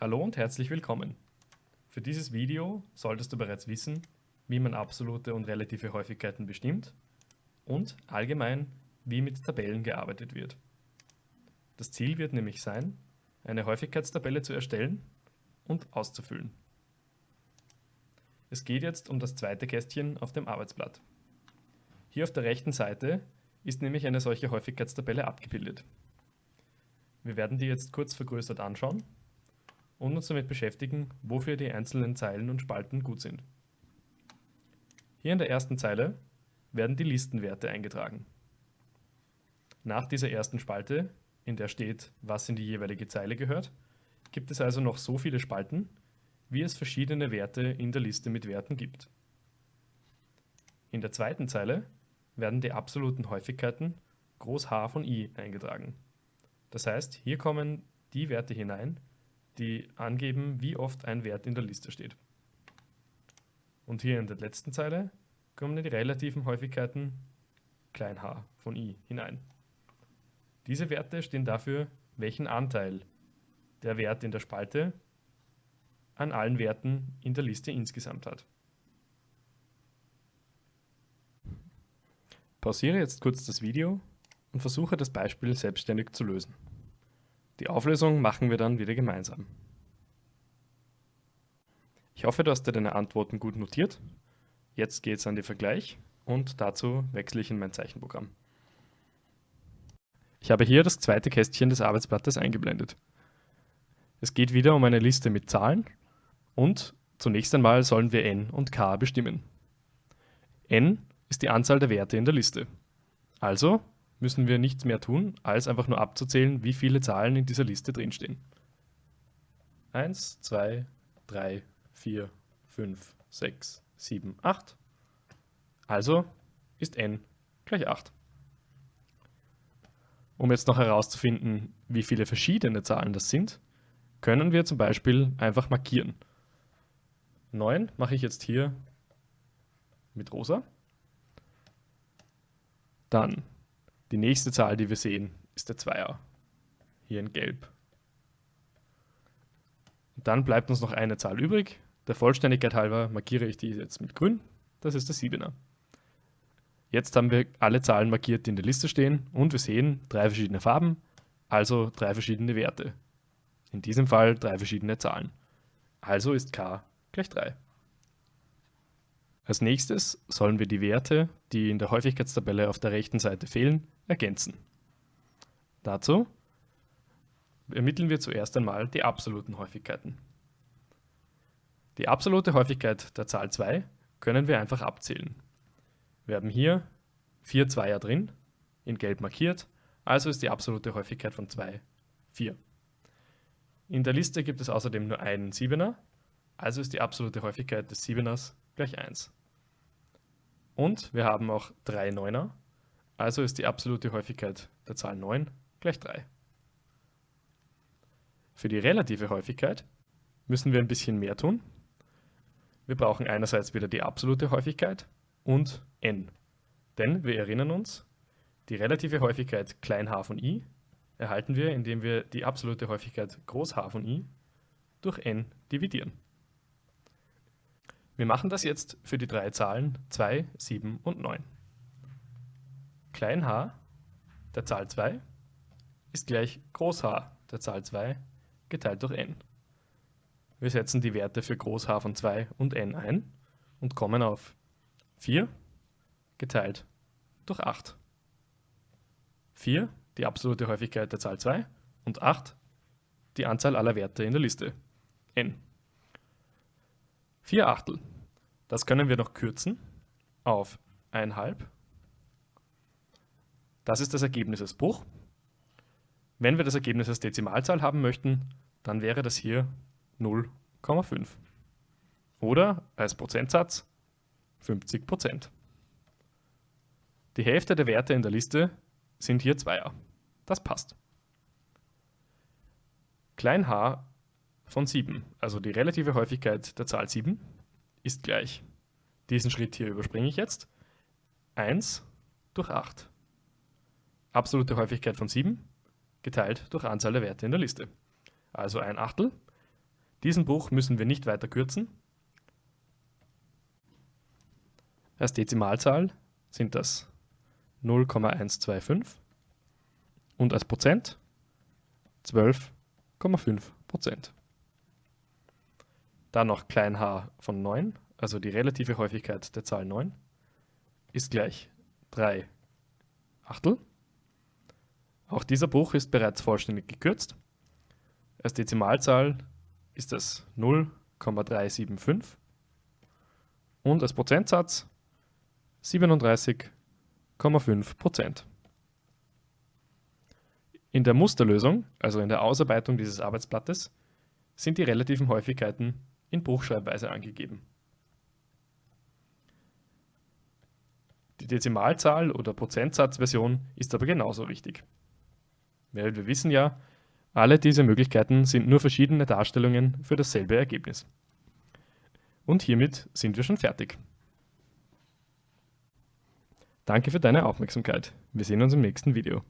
Hallo und herzlich willkommen. Für dieses Video solltest du bereits wissen, wie man absolute und relative Häufigkeiten bestimmt und allgemein, wie mit Tabellen gearbeitet wird. Das Ziel wird nämlich sein, eine Häufigkeitstabelle zu erstellen und auszufüllen. Es geht jetzt um das zweite Kästchen auf dem Arbeitsblatt. Hier auf der rechten Seite ist nämlich eine solche Häufigkeitstabelle abgebildet. Wir werden die jetzt kurz vergrößert anschauen und uns damit beschäftigen, wofür die einzelnen Zeilen und Spalten gut sind. Hier in der ersten Zeile werden die Listenwerte eingetragen. Nach dieser ersten Spalte, in der steht, was in die jeweilige Zeile gehört, gibt es also noch so viele Spalten, wie es verschiedene Werte in der Liste mit Werten gibt. In der zweiten Zeile werden die absoluten Häufigkeiten Groß H von I eingetragen. Das heißt, hier kommen die Werte hinein, die angeben, wie oft ein Wert in der Liste steht. Und hier in der letzten Zeile kommen die relativen Häufigkeiten klein h von i hinein. Diese Werte stehen dafür, welchen Anteil der Wert in der Spalte an allen Werten in der Liste insgesamt hat. Pausiere jetzt kurz das Video und versuche das Beispiel selbstständig zu lösen. Die Auflösung machen wir dann wieder gemeinsam. Ich hoffe, du hast dir deine Antworten gut notiert. Jetzt geht es an den Vergleich und dazu wechsle ich in mein Zeichenprogramm. Ich habe hier das zweite Kästchen des Arbeitsblattes eingeblendet. Es geht wieder um eine Liste mit Zahlen und zunächst einmal sollen wir n und k bestimmen. n ist die Anzahl der Werte in der Liste. Also müssen wir nichts mehr tun, als einfach nur abzuzählen, wie viele Zahlen in dieser Liste drinstehen. 1, 2, 3, 4, 5, 6, 7, 8. Also ist n gleich 8. Um jetzt noch herauszufinden, wie viele verschiedene Zahlen das sind, können wir zum Beispiel einfach markieren. 9 mache ich jetzt hier mit rosa. Dann die nächste Zahl, die wir sehen, ist der Zweier. Hier in gelb. Und dann bleibt uns noch eine Zahl übrig. Der Vollständigkeit halber markiere ich die jetzt mit grün. Das ist der Siebener. Jetzt haben wir alle Zahlen markiert, die in der Liste stehen und wir sehen drei verschiedene Farben, also drei verschiedene Werte. In diesem Fall drei verschiedene Zahlen. Also ist k gleich 3. Als nächstes sollen wir die Werte, die in der Häufigkeitstabelle auf der rechten Seite fehlen, ergänzen. Dazu ermitteln wir zuerst einmal die absoluten Häufigkeiten. Die absolute Häufigkeit der Zahl 2 können wir einfach abzählen. Wir haben hier vier Zweier drin, in gelb markiert, also ist die absolute Häufigkeit von 2 4. In der Liste gibt es außerdem nur einen Siebener, also ist die absolute Häufigkeit des Siebeners gleich 1. Und wir haben auch drei Neuner, also ist die absolute Häufigkeit der Zahl 9 gleich 3. Für die relative Häufigkeit müssen wir ein bisschen mehr tun. Wir brauchen einerseits wieder die absolute Häufigkeit und n. Denn wir erinnern uns, die relative Häufigkeit klein h von i erhalten wir, indem wir die absolute Häufigkeit groß h von i durch n dividieren. Wir machen das jetzt für die drei Zahlen 2, 7 und 9. Klein h der Zahl 2 ist gleich Groß H der Zahl 2 geteilt durch n. Wir setzen die Werte für Groß H von 2 und n ein und kommen auf 4 geteilt durch 8. 4 die absolute Häufigkeit der Zahl 2 und 8 die Anzahl aller Werte in der Liste, n. 4 Achtel. Das können wir noch kürzen auf 1,5. Das ist das Ergebnis als Bruch. Wenn wir das Ergebnis als Dezimalzahl haben möchten, dann wäre das hier 0,5. Oder als Prozentsatz 50% Die Hälfte der Werte in der Liste sind hier Zweier. Das passt. Klein h von 7, also die relative Häufigkeit der Zahl 7, ist gleich. Diesen Schritt hier überspringe ich jetzt. 1 durch 8. Absolute Häufigkeit von 7 geteilt durch Anzahl der Werte in der Liste. Also ein Achtel Diesen Bruch müssen wir nicht weiter kürzen. Als Dezimalzahl sind das 0,125 und als Prozent 12,5 Prozent. Dann noch klein h von 9, also die relative Häufigkeit der Zahl 9, ist gleich 3 Achtel. Auch dieser Bruch ist bereits vollständig gekürzt. Als Dezimalzahl ist das 0,375 und als Prozentsatz 37,5 Prozent. In der Musterlösung, also in der Ausarbeitung dieses Arbeitsblattes, sind die relativen Häufigkeiten in Bruchschreibweise angegeben. Die Dezimalzahl oder Prozentsatzversion ist aber genauso wichtig. Weil wir wissen ja, alle diese Möglichkeiten sind nur verschiedene Darstellungen für dasselbe Ergebnis. Und hiermit sind wir schon fertig. Danke für deine Aufmerksamkeit. Wir sehen uns im nächsten Video.